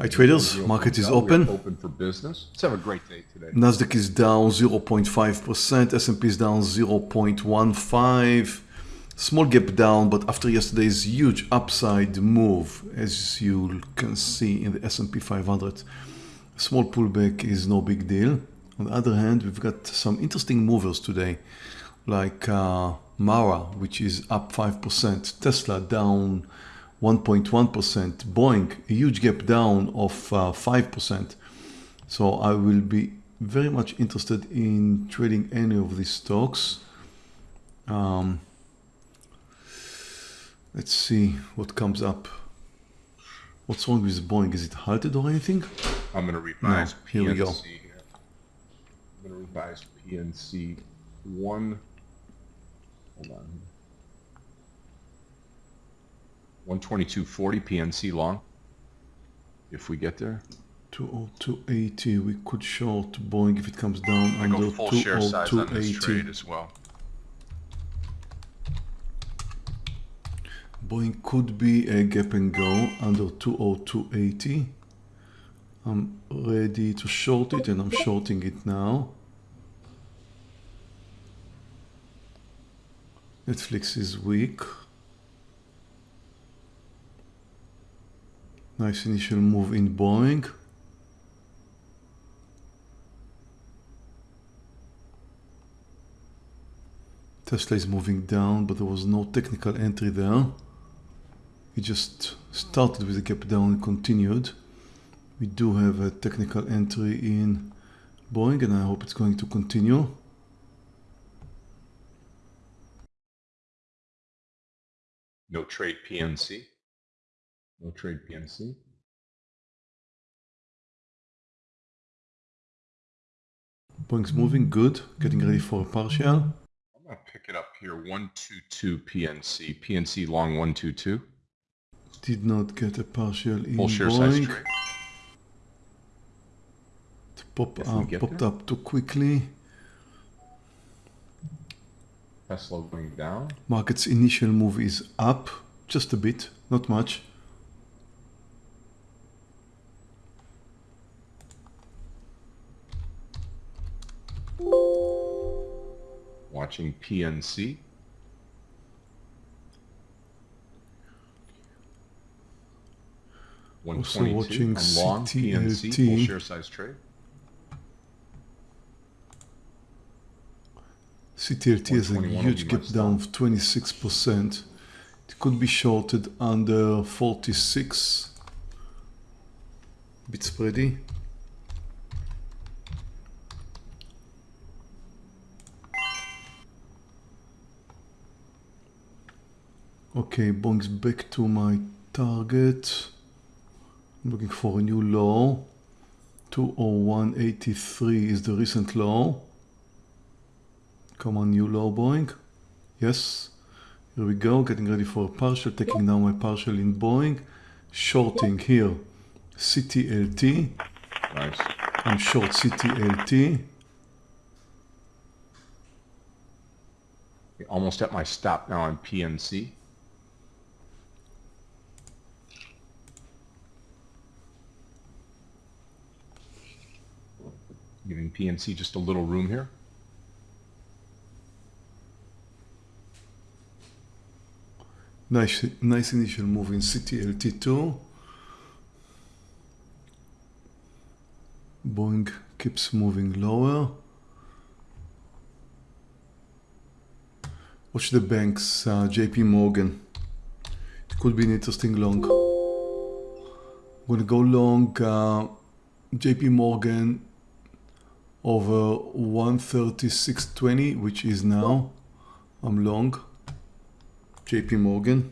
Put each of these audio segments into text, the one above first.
Hi traders, market is open. Open for business. Let's have a great day today. Nasdaq is down 0.5%, S&P is down 0.15. Small gap down, but after yesterday's huge upside move, as you can see in the S&P 500, small pullback is no big deal. On the other hand, we've got some interesting movers today, like uh, Mara, which is up 5%, Tesla down 1.1%, Boeing, a huge gap down of 5%. Uh, so I will be very much interested in trading any of these stocks. Um, let's see what comes up. What's wrong with Boeing? Is it halted or anything? I'm going to revise no, here PNC we go. I'm going to revise PNC 1. Hold on. 122.40 PNC long. If we get there. 202.80. We could short Boeing if it comes down I under 202.80 as well. Boeing could be a gap and go under 202.80. I'm ready to short it and I'm shorting it now. Netflix is weak. Nice initial move in Boeing. Tesla is moving down, but there was no technical entry there. It just started with a gap down and continued. We do have a technical entry in Boeing and I hope it's going to continue. No trade PNC. No trade PNC. Boeing's moving good, getting ready for a partial. I'm gonna pick it up here, 122 PNC. PNC long 122. Did not get a partial in Full share size trade. It pop up, popped there. up too quickly. Tesla going down. Market's initial move is up, just a bit, not much. Watching PNC. Also watching I'm long CTLT. PNC, full share size trade. CTLT has a huge gap down of 26%. It could be shorted under 46. Bit spready. Okay, Boeing's back to my target. I'm looking for a new low. 201.83 is the recent low. Come on, new low, Boeing. Yes. Here we go, getting ready for a partial, taking now my partial in Boeing. Shorting here, CTLT. Nice. I'm short CTLT. Almost at my stop now on PNC. Giving PNC just a little room here. Nice, nice initial move in CTLT2. Boeing keeps moving lower. Watch the banks, uh, JP Morgan. It could be an interesting long. I'm gonna go long uh, JP Morgan over 136.20 which is now I'm long. JP Morgan.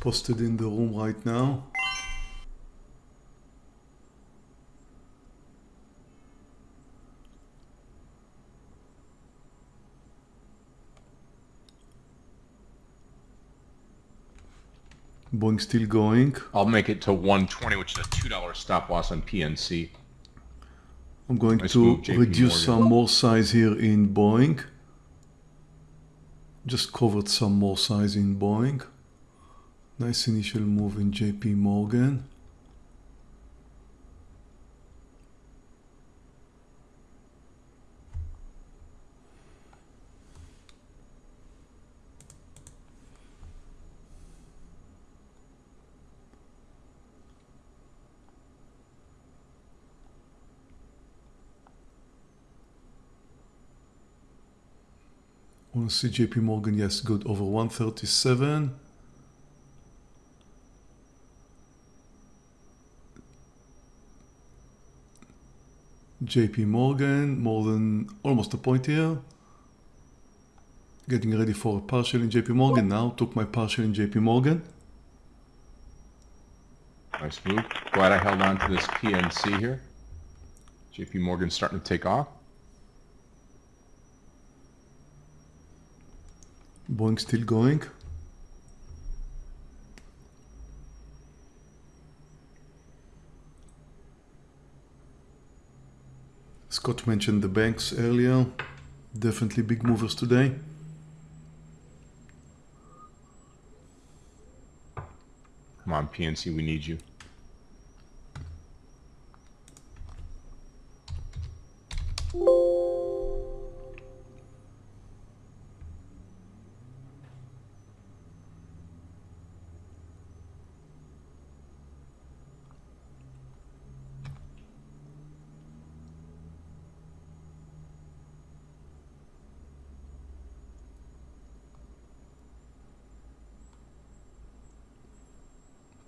Posted in the room right now Boeing still going. I'll make it to 120, which is a $2 stop loss on PNC. I'm going nice to reduce some more size here in Boeing. Just covered some more size in Boeing. Nice initial move in JP Morgan. See JP Morgan? Yes, good. Over 137. JP Morgan, more than almost a point here. Getting ready for a partial in JP Morgan now. Took my partial in JP Morgan. Nice move. Glad I held on to this PNC here. JP Morgan starting to take off. Boeing still going. Scott mentioned the banks earlier. Definitely big movers today. Come on, PNC, we need you.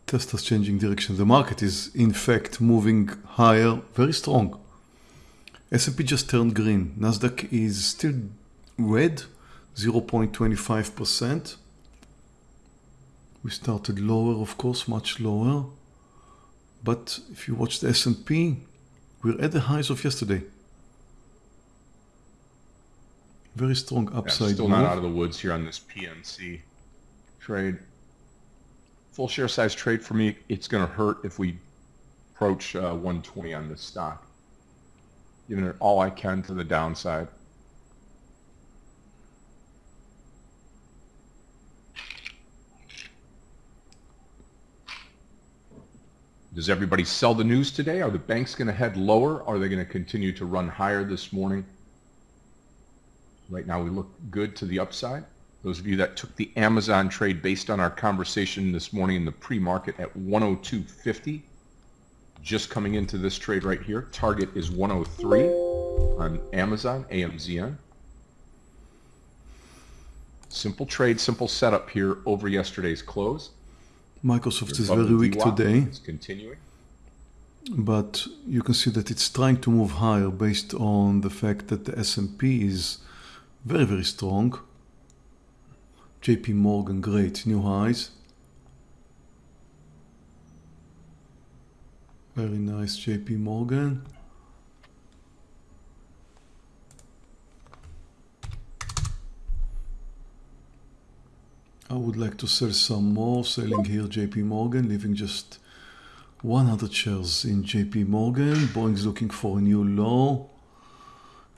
Tesla's changing direction. The market is in fact moving higher, very strong. S&P just turned green. Nasdaq is still red, 0.25%. We started lower, of course, much lower. But if you watch the S&P, we're at the highs of yesterday. Very strong Yeah, upside still move. not out of the woods here on this PNC trade. Full share size trade for me, it's going to hurt if we approach uh, 120 on this stock. Giving it all I can to the downside. Does everybody sell the news today? Are the banks going to head lower? Are they going to continue to run higher this morning? Right now we look good to the upside. Those of you that took the Amazon trade based on our conversation this morning in the pre-market at 102.50, just coming into this trade right here. Target is 103 on Amazon, AMZN. Simple trade, simple setup here over yesterday's close. Microsoft is very weak today. It's continuing. but you can see that it's trying to move higher based on the fact that the S&P is very very strong JP Morgan great new highs very nice JP Morgan I would like to sell some more selling here JP Morgan leaving just 100 shares in JP Morgan. Boeing's looking for a new low.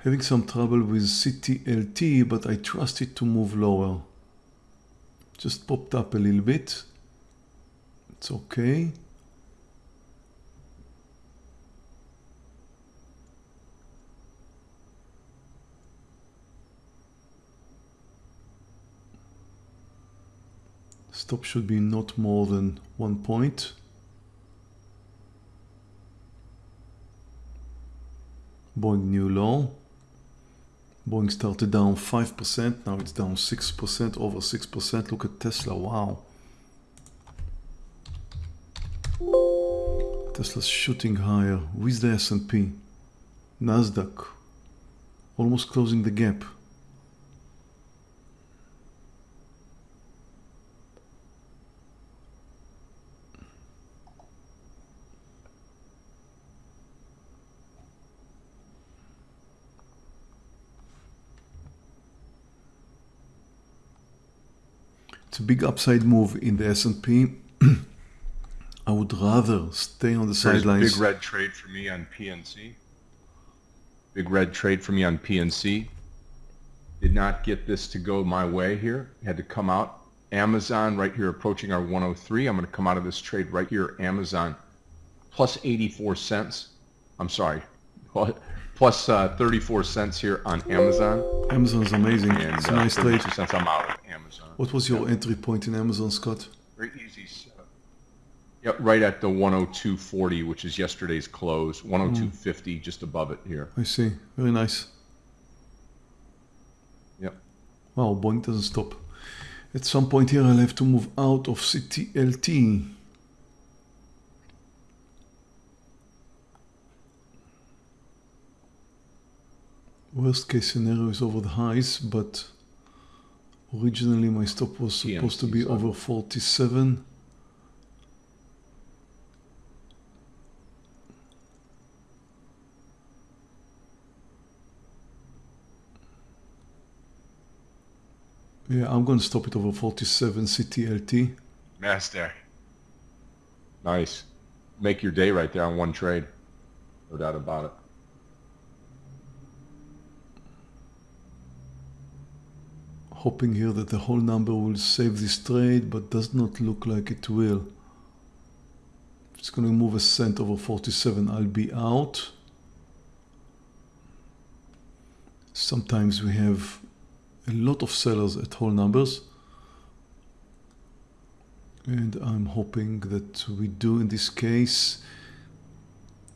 Having some trouble with CTLT, but I trust it to move lower. Just popped up a little bit. It's okay. Stop should be not more than one point. Boeing new low. Boeing started down 5%, now it's down 6%, over 6%. Look at Tesla, wow. Tesla's shooting higher with the S&P. Nasdaq almost closing the gap. It's a big upside move in the S&P. I would rather stay on the There's sidelines. big red trade for me on PNC. Big red trade for me on PNC. Did not get this to go my way here. Had to come out Amazon right here approaching our 103. I'm going to come out of this trade right here. Amazon plus 84 cents. I'm sorry, plus uh, 34 cents here on Amazon. Amazon's amazing. And it's a uh, nice trade. 32 cents. I'm out of Amazon. What was your entry point in Amazon, Scott? Very easy setup. Yep, right at the 102.40, which is yesterday's close. Hmm. 102.50, just above it here. I see. Very nice. Yep. Wow, Boeing doesn't stop. At some point here, I'll have to move out of CTLT. Worst case scenario is over the highs, but originally my stop was supposed to be over 47. Yeah, I'm going to stop it over 47 CTLT. Master. Nice. Make your day right there on one trade. No doubt about it. Hoping here that the whole number will save this trade, but does not look like it will. If it's going to move a cent over 47, I'll be out. Sometimes we have a lot of sellers at whole numbers. And I'm hoping that we do in this case.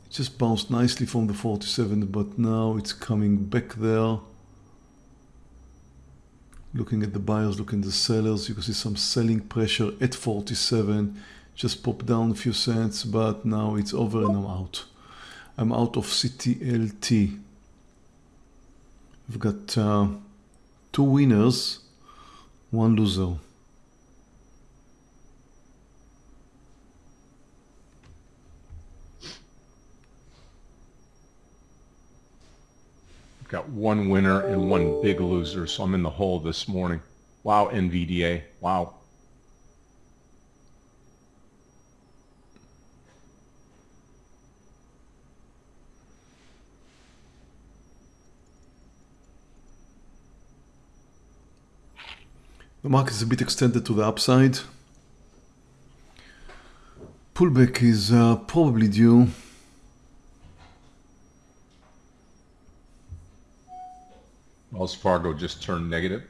It just bounced nicely from the 47, but now it's coming back there. Looking at the buyers, looking at the sellers, you can see some selling pressure at 47. Just popped down a few cents, but now it's over and I'm out. I'm out of CTLT. I've got uh, two winners, one loser. Got one winner and one big loser, so I'm in the hole this morning. Wow, NVDA. Wow. The market is a bit extended to the upside. Pullback is uh, probably due. Wells Fargo just turned negative.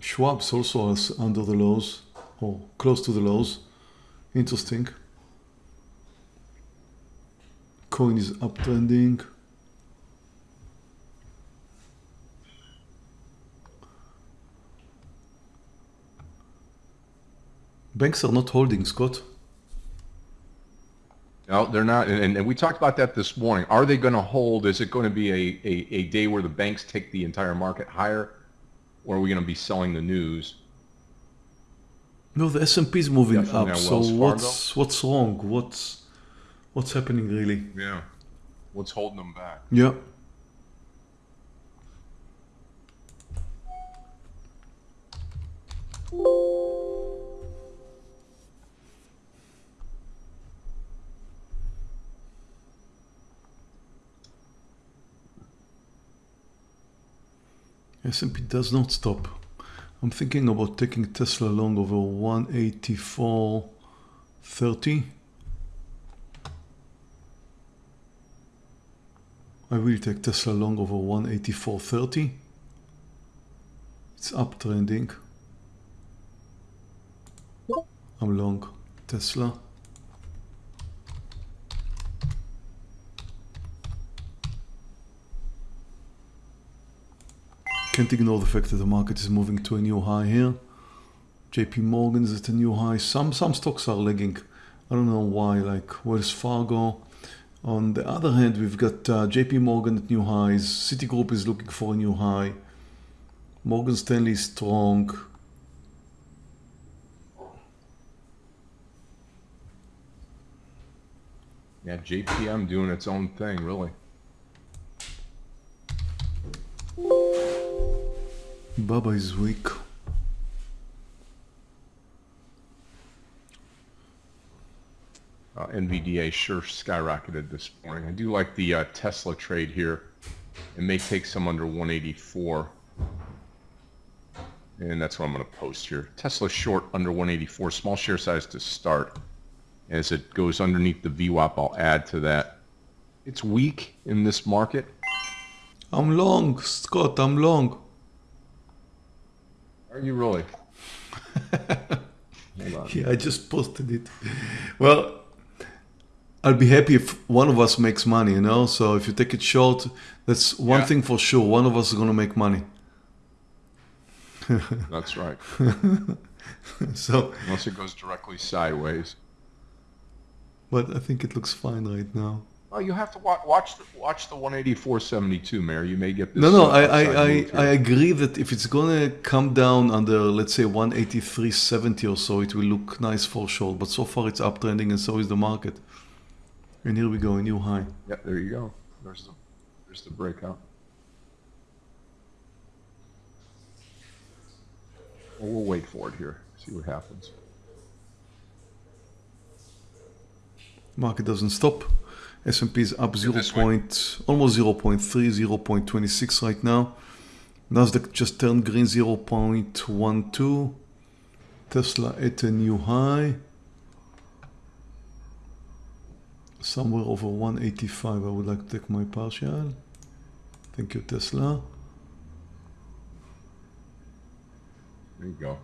Schwab's also is under the lows or close to the lows. Interesting. Coin is uptrending. Banks are not holding, Scott. No, they're not. And, and we talked about that this morning. Are they going to hold? Is it going to be a, a, a day where the banks take the entire market higher? Or are we going to be selling the news? No, the S&P is moving up. So what's what's wrong? What's what's happening really? Yeah. What's holding them back? Yeah. S&P does not stop. I'm thinking about taking Tesla long over 184.30. I will take Tesla long over 184.30. It's uptrending. I'm long Tesla. Can't ignore the fact that the market is moving to a new high here. JP Morgan is at a new high. Some some stocks are lagging. I don't know why, like Wells Fargo. On the other hand, we've got uh, JP Morgan at new highs. Citigroup is looking for a new high. Morgan Stanley is strong. Yeah, JPM doing its own thing, really. Baba is weak. Uh, NVDA sure skyrocketed this morning. I do like the uh, Tesla trade here. It may take some under 184. And that's what I'm going to post here. Tesla short under 184, small share size to start. As it goes underneath the VWAP, I'll add to that. It's weak in this market. I'm long, Scott, I'm long. Are you really? Yeah, I just posted it. Well, I'll be happy if one of us makes money, you know? So if you take it short, that's one Yeah. thing for sure. One of us is going to make money. That's right. So, Unless it goes directly sideways. but I think it looks fine right now. Oh, you have to watch watch the, watch the 184.72, Meir. You may get this. No, no, uh, I, I, I. I agree that if it's gonna come down under, let's say, 183.70 or so, it will look nice for short. But so far it's uptrending and so is the market. And here we go, a new high. Yeah, there you go. There's the there's the breakout. Well, we'll wait for it here. See what happens. Market doesn't stop. S&P is up 0. Point, almost 0.3, 0.26 right now. Nasdaq just turned green 0.12. Tesla at a new high. Somewhere over 185. I would like to take my partial. Thank you, Tesla. There you go.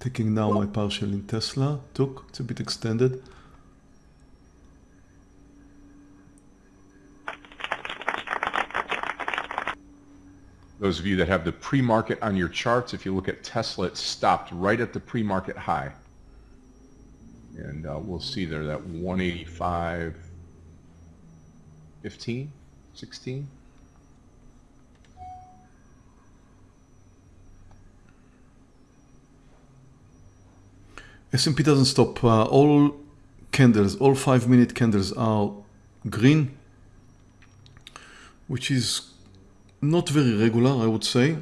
Taking now my partial in Tesla. Took. It's a bit extended. Those of you that have the pre-market on your charts, if you look at Tesla, it stopped right at the pre-market high. And uh, we'll see there that 185, 15, 16. S&P doesn't stop. Uh, all candles, all five minute candles are green, which is not very regular, I would say.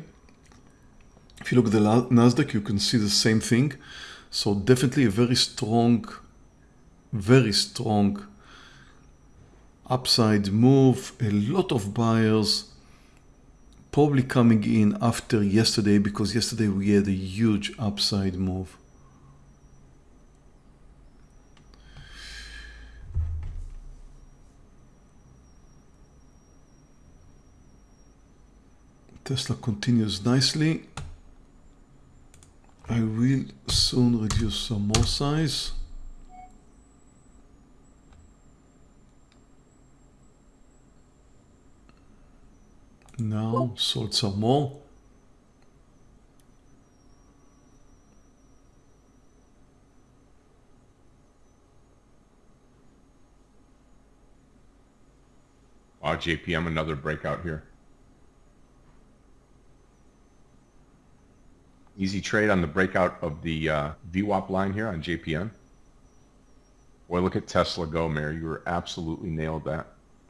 If you look at the Nasdaq, you can see the same thing. So definitely a very strong, very strong upside move. A lot of buyers probably coming in after yesterday because yesterday we had a huge upside move. Tesla continues nicely. I will soon reduce some more size. Now sold some more. Wow, JPM, another breakout here. Easy trade on the breakout of the uh, VWAP line here on JPM. Boy, look at Tesla go, Meir. You were absolutely nailed that.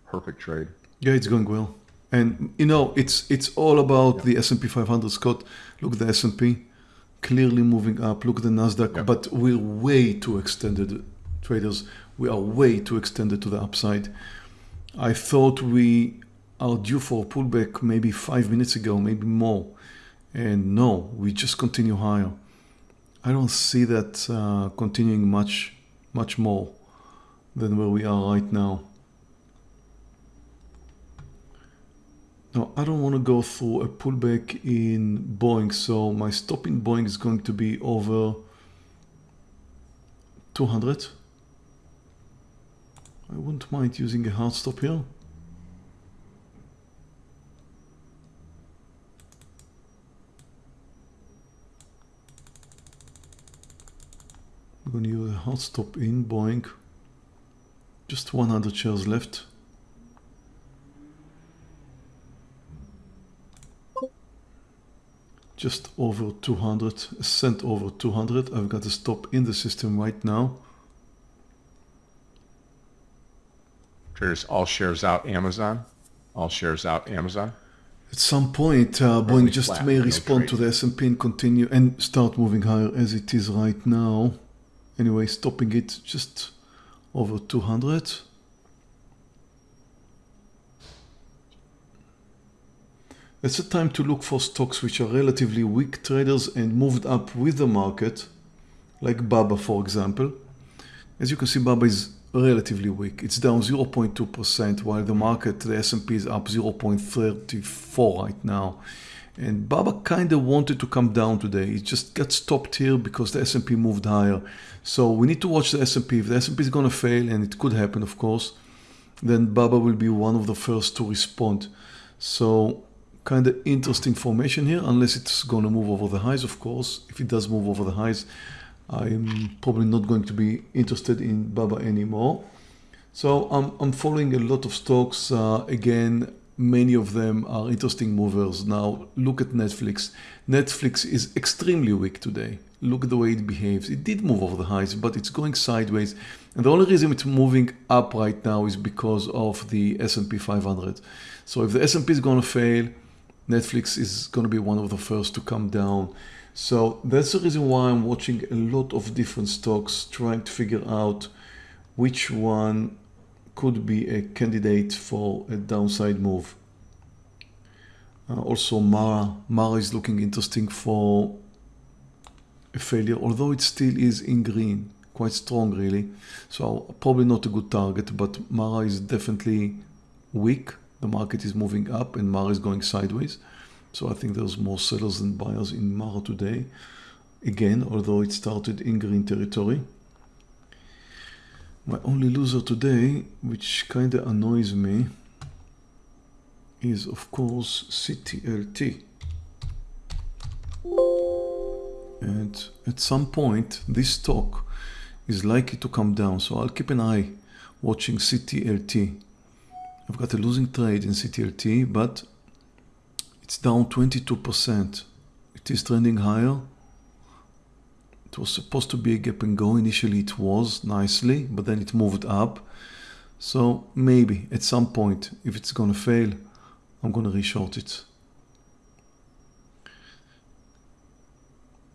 Perfect trade. Yeah, it's going well. And you know, it's it's all about the S&P 500, Scott. Look at the S&P clearly moving up. Look at the Nasdaq, Yeah. but we're way too extended, traders. We are way too extended to the upside. I thought we are due for a pullback maybe five minutes ago, maybe more, and no, we just continue higher. I don't see that uh, continuing much, much more than where we are right now. Now, I don't want to go through a pullback in Boeing, so my stop in Boeing is going to be over 200. I wouldn't mind using a hard stop here. I'm going to use a hard stop in Boeing. Just 100 shares left. just over 200 a cent over 200 i've got a stop in the system right now Traders, all shares out Amazon. All shares out Amazon. at some point uh, boeing just flat, may no respond to the s&p and continue and start moving higher as it is right now anyway stopping it just over 200 It's a time to look for stocks which are relatively weak traders and moved up with the market, like Baba for example. As you can see, Baba is relatively weak. It's down 0.2% while the market, the S&P is up 0.34 right now. And Baba kind of wanted to come down today. It just got stopped here because the S&P moved higher. So we need to watch the S&P. If the S&P is going to fail, and it could happen, of course, then Baba will be one of the first to respond. So kind of interesting formation here, unless it's going to move over the highs, of course. If it does move over the highs, I'm probably not going to be interested in Baba anymore. So I'm, I'm following a lot of stocks. Uh, again, many of them are interesting movers. Now look at Netflix. Netflix is extremely weak today. Look at the way it behaves. It did move over the highs, but it's going sideways. And the only reason it's moving up right now is because of the S&P 500. So if the S&P is going to fail, Netflix is going to be one of the first to come down. So that's the reason why I'm watching a lot of different stocks, trying to figure out which one could be a candidate for a downside move. Uh, also Mara, Mara is looking interesting for a failure, although it still is in green, quite strong really. So probably not a good target, but Mara is definitely weak the market is moving up and Mara is going sideways. So I think there's more sellers than buyers in Mara today. Again, although it started in green territory. My only loser today, which kind of annoys me, is of course CTLT. And at some point, this stock is likely to come down. So I'll keep an eye watching CTLT. I've got a losing trade in CTLT, but it's down 22%. It is trending higher. It was supposed to be a gap and go. Initially it was nicely, but then it moved up. So maybe at some point, if it's going to fail, I'm going to reshort it.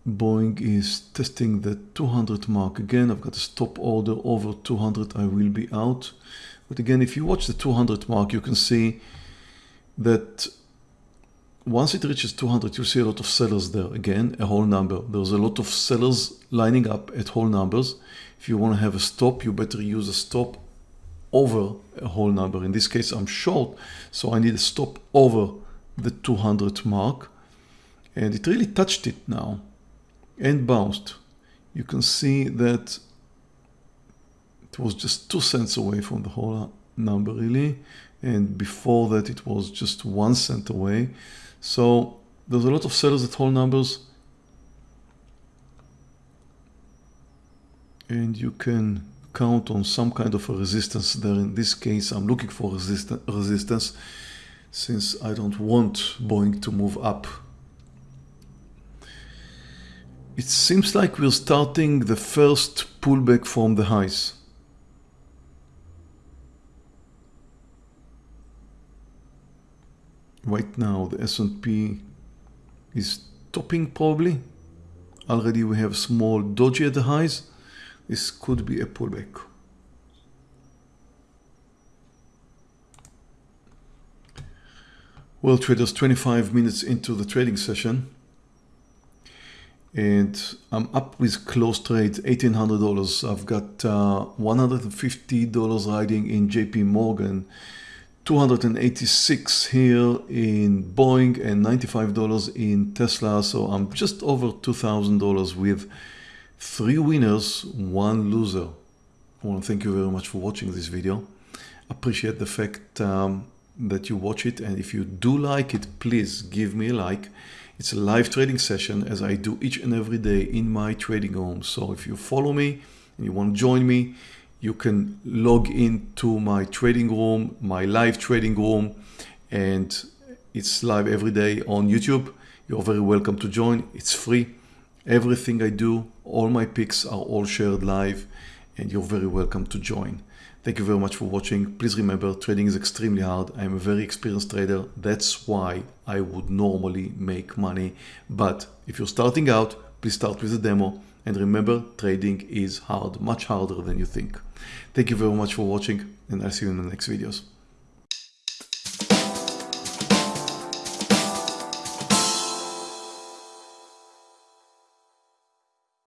Boeing is testing the 200 mark again. I've got a stop order over 200. I will be out. But again, if you watch the 200 mark, you can see that once it reaches 200, you see a lot of sellers there. Again, a whole number. There's a lot of sellers lining up at whole numbers. If you want to have a stop, you better use a stop over a whole number. In this case, I'm short, so I need a stop over the 200 mark. And it really touched it now and bounced. You can see that it was just two cents away from the whole number really and before that it was just one cent away so there's a lot of sellers at whole numbers. And you can count on some kind of a resistance there. In this case I'm looking for resist resistance since I don't want Boeing to move up. It seems like we're starting the first pullback from the highs right now the S&P is topping probably. Already we have small doji at the highs. This could be a pullback. Well traders 25 minutes into the trading session and I'm up with close trade $1,800 I've got uh, $150 riding in JP Morgan 286 here in Boeing and $95 in Tesla. So I'm just over $2,000 with three winners, one loser. I want to thank you very much for watching this video. Appreciate the fact um, that you watch it. And if you do like it, please give me a like. It's a live trading session as I do each and every day in my trading room. So if you follow me and you want to join me, you can log into my trading room, my live trading room, and it's live every day on YouTube. You're very welcome to join. It's free. Everything I do, all my picks are all shared live, and you're very welcome to join. Thank you very much for watching. Please remember, trading is extremely hard. I'm a very experienced trader. That's why I would normally make money. But if you're starting out, please start with a demo And remember, trading is hard, much harder than you think. Thank you very much for watching and I'll see you in the next videos.